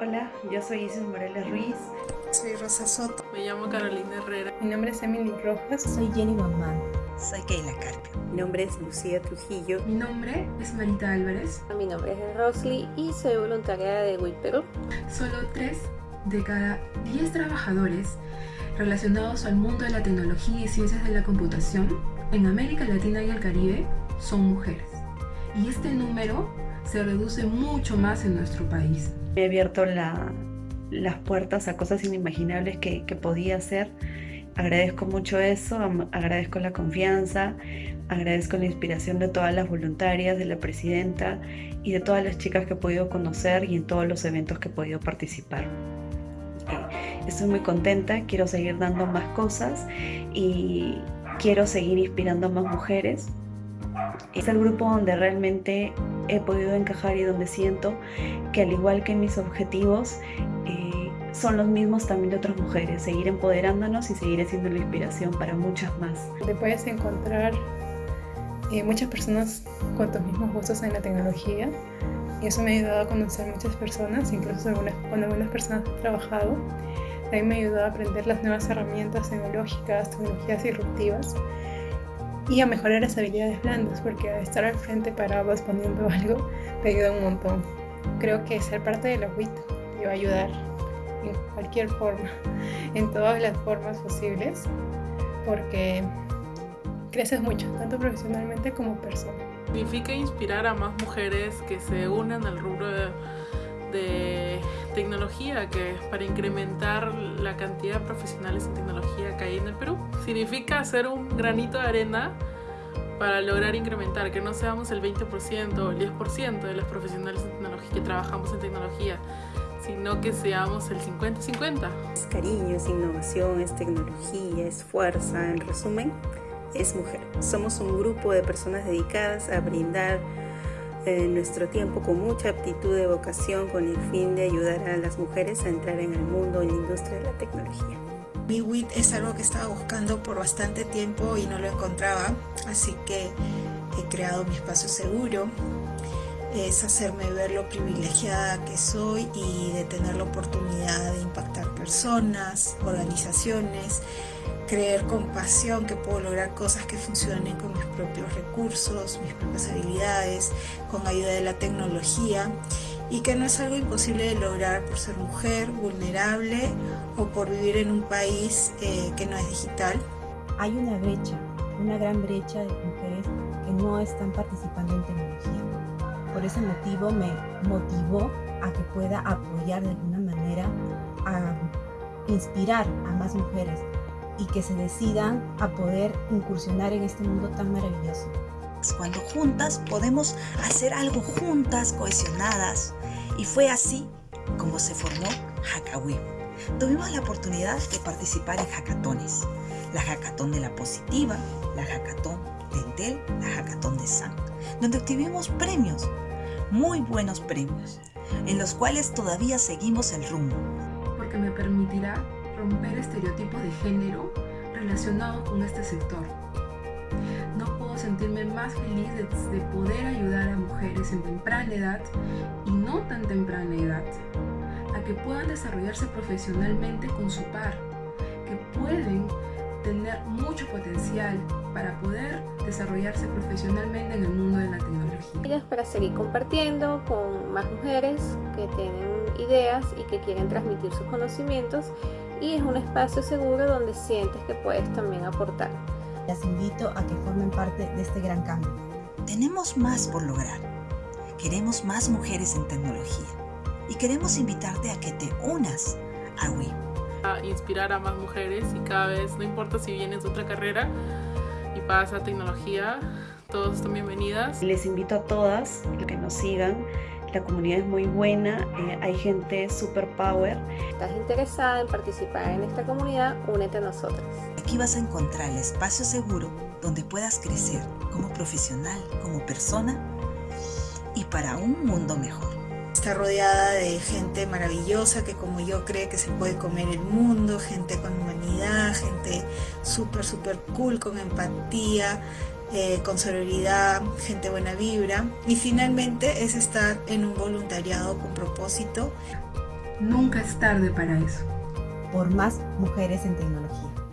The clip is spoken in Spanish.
Hola, yo soy Isis Morales Ruiz. Soy Rosa Soto. Me llamo Carolina Herrera. Mi nombre es Emily Rojas. Soy Jenny Mamán. Soy Keila Carpio. Mi nombre es Lucía Trujillo. Mi nombre es Marita Álvarez. Mi nombre es Rosly y soy voluntaria de WIT Perú. Solo 3 de cada 10 trabajadores relacionados al mundo de la tecnología y ciencias de la computación en América Latina y el Caribe son mujeres. Y este número se reduce mucho más en nuestro país. He abierto la, las puertas a cosas inimaginables que, que podía hacer. Agradezco mucho eso, agradezco la confianza, agradezco la inspiración de todas las voluntarias, de la presidenta y de todas las chicas que he podido conocer y en todos los eventos que he podido participar. Estoy muy contenta, quiero seguir dando más cosas y quiero seguir inspirando a más mujeres es el grupo donde realmente he podido encajar y donde siento que al igual que mis objetivos eh, son los mismos también de otras mujeres, seguir empoderándonos y seguir siendo la inspiración para muchas más. Te puedes encontrar eh, muchas personas con tus mismos gustos en la tecnología y eso me ha ayudado a conocer muchas personas, incluso algunas, con algunas personas he trabajado. También me ayudado a aprender las nuevas herramientas tecnológicas, tecnologías disruptivas y a mejorar las habilidades blandas, porque estar al frente parado respondiendo algo te ayuda un montón. Creo que ser parte de la WIT te va a ayudar en cualquier forma, en todas las formas posibles, porque creces mucho, tanto profesionalmente como persona. Significa inspirar a más mujeres que se unan al rubro de, tecnología, que para incrementar la cantidad de profesionales en tecnología que hay en el Perú. Significa hacer un granito de arena para lograr incrementar, que no seamos el 20% o el 10% de los profesionales en tecnología que trabajamos en tecnología, sino que seamos el 50-50. Es cariño, es innovación, es tecnología, es fuerza, en resumen, es mujer. Somos un grupo de personas dedicadas a brindar en nuestro tiempo con mucha aptitud de vocación con el fin de ayudar a las mujeres a entrar en el mundo, en la industria de la tecnología. Mi WIT es algo que estaba buscando por bastante tiempo y no lo encontraba, así que he creado mi espacio seguro. Es hacerme ver lo privilegiada que soy y de tener la oportunidad de impactar personas, organizaciones, creer con pasión que puedo lograr cosas que funcionen con mis propios recursos, mis propias habilidades, con ayuda de la tecnología y que no es algo imposible de lograr por ser mujer, vulnerable o por vivir en un país eh, que no es digital. Hay una brecha, una gran brecha de mujeres que no están participando en tecnología. Por ese motivo me motivó a que pueda apoyar de alguna manera a inspirar a más mujeres y que se decidan a poder incursionar en este mundo tan maravilloso. Cuando juntas podemos hacer algo juntas, cohesionadas. Y fue así como se formó Hackawim. Tuvimos la oportunidad de participar en hackatones. La hackatón de la positiva, la hackatón de Intel, la hackatón de SAN, donde obtuvimos premios, muy buenos premios, en los cuales todavía seguimos el rumbo. Porque me permitirá romper estereotipos de género relacionados con este sector. No puedo sentirme más feliz de, poder ayudar a mujeres en temprana edad y no tan temprana edad a que puedan desarrollarse profesionalmente con su par, que pueden tener mucho potencial para poder desarrollarse profesionalmente en el mundo de la tecnología. Para seguir compartiendo con más mujeres que tienen ideas y que quieren transmitir sus conocimientos y es un espacio seguro donde sientes que puedes también aportar. Las invito a que formen parte de este gran cambio. Tenemos más por lograr. Queremos más mujeres en tecnología y queremos invitarte a que te unas a WIM. A inspirar a más mujeres y cada vez, no importa si vienes de otra carrera y pasas a tecnología, todas están bienvenidas. Les invito a todas que nos sigan la comunidad es muy buena, eh, hay gente super power. ¿Estás interesada en participar en esta comunidad? Únete a nosotros. Aquí vas a encontrar el espacio seguro donde puedas crecer como profesional, como persona y para un mundo mejor. Está rodeada de gente maravillosa que como yo cree que se puede comer el mundo, gente con humanidad, gente súper, súper cool, con empatía, eh, con sororidad, gente buena vibra y finalmente es estar en un voluntariado con propósito. Nunca es tarde para eso. Por más mujeres en tecnología.